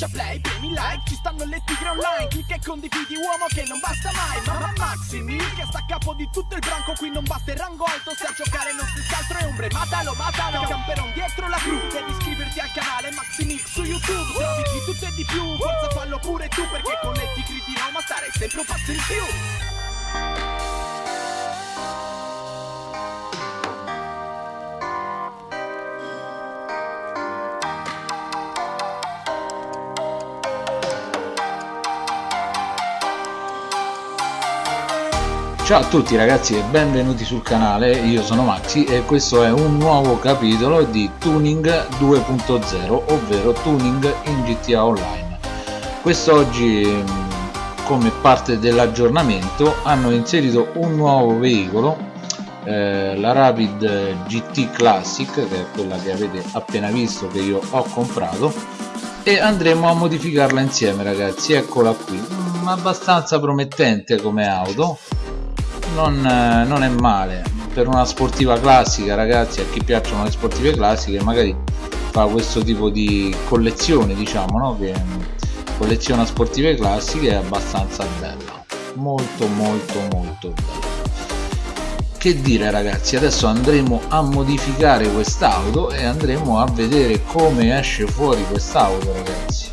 schiaccia play, premi like Ci stanno le tigre online Clicca e condividi uomo che non basta mai Mamma Maxi Mil che sta a capo di tutto il branco Qui non batte il rango alto Se a giocare non si altro è ombre Matalo, matalo Camperon dietro la cru Devi iscriverti al canale Maxi Mix su YouTube Trovi di tutto e di più Forza fallo pure tu Perché con le tigri di Roma Starei sempre un passo in più Ciao a tutti ragazzi e benvenuti sul canale, io sono Maxi e questo è un nuovo capitolo di Tuning 2.0 ovvero Tuning in GTA Online. Quest'oggi mm, come parte dell'aggiornamento hanno inserito un nuovo veicolo eh, la Rapid GT Classic che è quella che avete appena visto che io ho comprato e andremo a modificarla insieme ragazzi. Eccola qui. Mm, abbastanza promettente come auto non, eh, non, è male. Per una sportiva classica ragazzi a chi piacciono le sportive classiche magari fa questo tipo di collezione diciamo no? che colleziona sportive classiche è abbastanza bella molto molto molto bella che dire ragazzi adesso andremo a modificare quest'auto e andremo a vedere come esce fuori quest'auto ragazzi.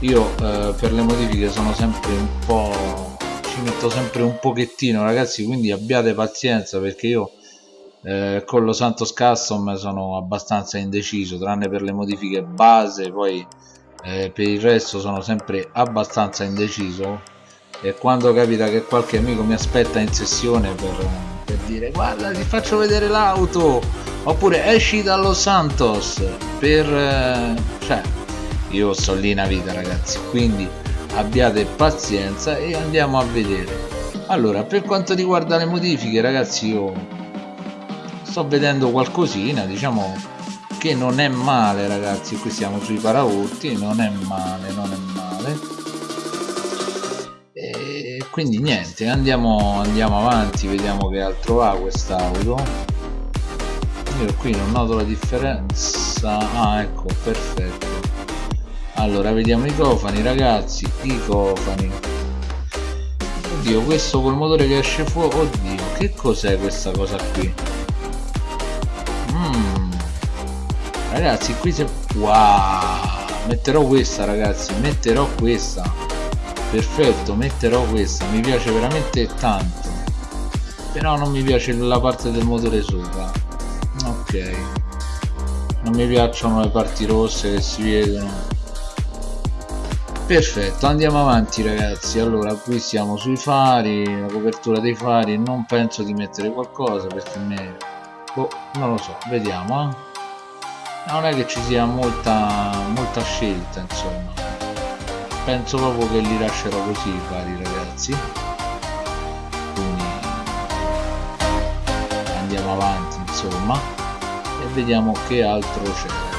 Io eh, per le modifiche sono sempre un po' ci metto sempre un pochettino ragazzi quindi abbiate pazienza perché io eh, con lo Santos Custom sono abbastanza indeciso tranne per le modifiche base poi eh, per il resto sono sempre abbastanza indeciso. E quando capita che qualche amico mi aspetta in sessione per, per dire guarda ti faccio vedere l'auto oppure esci dallo Santos per eh, cioè io sto lì una vita ragazzi quindi abbiate pazienza e andiamo a vedere. Allora per quanto riguarda le modifiche ragazzi io sto vedendo qualcosina diciamo che non è male ragazzi. Qui siamo sui paraurti non è male non è male. E quindi niente andiamo, andiamo avanti vediamo che altro ha quest'auto. Io qui non noto la differenza. Ah ecco perfetto allora vediamo i cofani ragazzi i cofani. Oddio questo col motore che esce fuori oddio che cos'è questa cosa qui? Mm. ragazzi qui se wow metterò questa ragazzi metterò questa. Perfetto metterò questa mi piace veramente tanto. Però non mi piace la parte del motore sopra. Ok. Non mi piacciono le parti rosse che si vedono perfetto andiamo avanti ragazzi. Allora qui siamo sui fari la copertura dei fari non penso di mettere qualcosa perché me boh, non lo so vediamo eh? non è che ci sia molta molta scelta insomma. Penso proprio che li lascerò così i fari ragazzi. Quindi andiamo avanti insomma e vediamo che altro c'è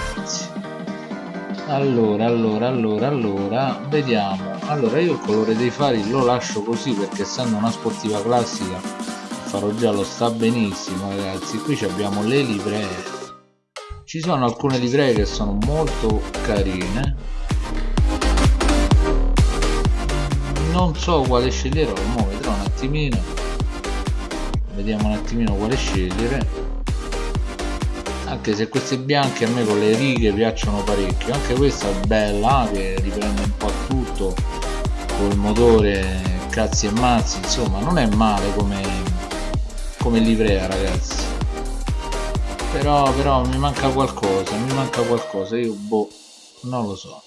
allora allora allora allora vediamo. Allora io il colore dei fari lo lascio così perché essendo una sportiva classica il faro giallo sta benissimo ragazzi. Qui abbiamo le livree. Ci sono alcune livree che sono molto carine. Non so quale sceglierò ma vedrò un attimino. Vediamo un attimino quale scegliere anche se queste bianche a me con le righe piacciono parecchio anche questa è bella che riprende un po' tutto col motore cazzi e mazzi insomma non è male come come livrea ragazzi. Però però mi manca qualcosa mi manca qualcosa io boh non lo so.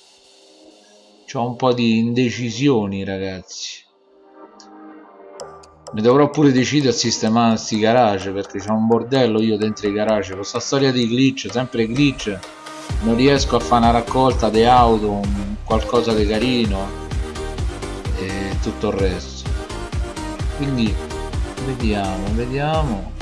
Ho un po' di indecisioni ragazzi mi dovrò pure decidere a sistemare sti garage perché c'è un bordello io dentro i garage. Con sta storia di glitch sempre glitch non riesco a fare una raccolta di auto qualcosa di carino e tutto il resto. Quindi vediamo vediamo.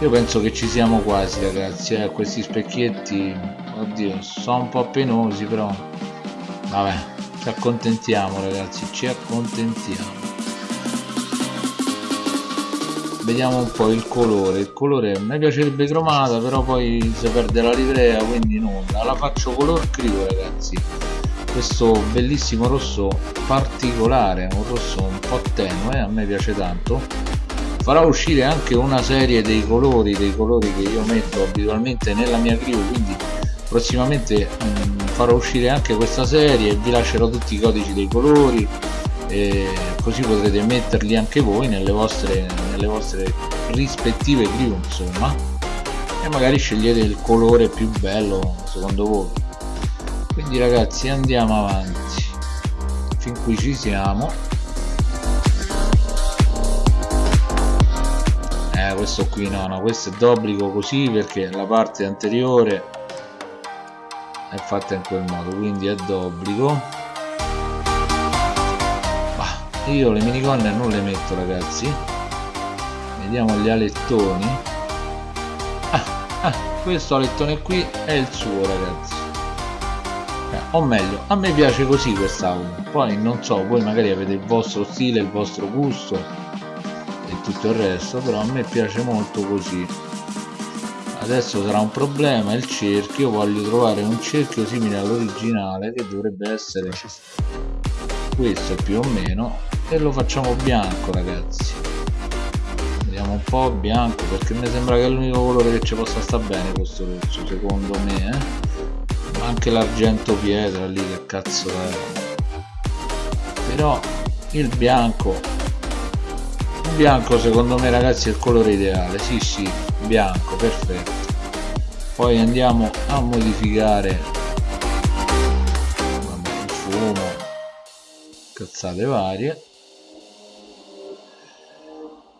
Io penso che ci siamo quasi ragazzi eh, questi specchietti. Oddio sono un po' penosi però. Vabbè ci accontentiamo ragazzi ci accontentiamo. Vediamo un po' il colore. Il colore mi piacerebbe cromata però poi si perde la livrea quindi nulla. La faccio color crio ragazzi. Questo bellissimo rosso particolare un rosso un po' tenue a me piace tanto. Farò uscire anche una serie dei colori dei colori che io metto abitualmente nella mia crew quindi prossimamente mh, mm, farò uscire anche questa serie vi lascerò tutti i codici dei colori così potrete metterli anche voi nelle vostre, nelle vostre rispettive crew insomma. E magari scegliete il colore più bello secondo voi. Quindi ragazzi andiamo avanti. Fin qui ci siamo. Eh questo qui no no questo è d'obbligo così perché la parte anteriore è fatta in quel modo quindi è d'obbligo. Io le minigonne non le metto ragazzi. Vediamo gli alettoni. Ah, ah, questo alettone qui è il suo ragazzi. Eh, o meglio a me piace così quest'auto poi non so voi magari avete il vostro stile il vostro gusto e tutto il resto però a me piace molto così adesso sarà un problema il cerchio voglio trovare un cerchio simile all'originale che dovrebbe essere questo più o meno e lo facciamo bianco ragazzi. Vediamo un po' bianco perché mi sembra che è l'unico colore che ci possa sta bene questo rosso secondo me eh? anche l'argento pietra lì che cazzo è. Però il bianco il bianco secondo me ragazzi è il colore ideale sì sì bianco perfetto. Poi andiamo a modificare. Il fumo cazzate varie.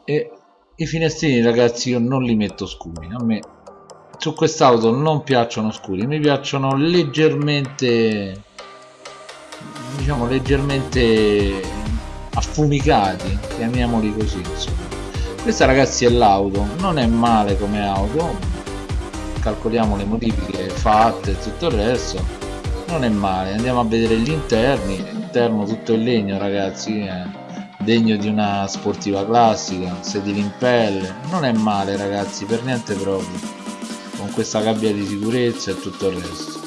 E i finestrini ragazzi io non li metto scuri. A me su quest'auto non piacciono scuri mi piacciono leggermente diciamo leggermente affumicati chiamiamoli così insomma questa ragazzi è l'auto. Non è male come auto. Calcoliamo le modifiche fatte e tutto il resto. Non è male. Andiamo a vedere gli interni. Interno tutto in legno ragazzi eh. Degno di una sportiva classica. Sedili in pelle. Non è male ragazzi per niente proprio. Con questa gabbia di sicurezza e tutto il resto.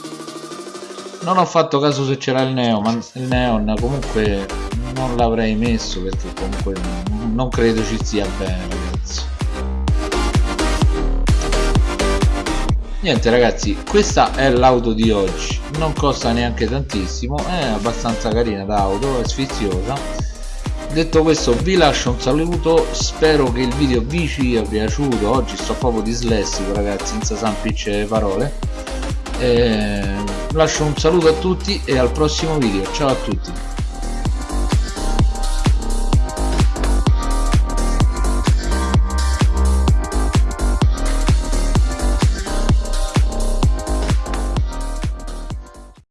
Non ho fatto caso se c'era il neon ma il neon comunque non l'avrei messo perché comunque non credo ci sia bene ragazzi. Niente ragazzi questa è l'auto di oggi. Non costa neanche tantissimo è abbastanza carina l'auto è sfiziosa. Detto questo vi lascio un saluto spero che il video vi sia piaciuto. Oggi sto proprio dislessico ragazzi senza sampicce le parole. E lascio un saluto a tutti e al prossimo video. Ciao a tutti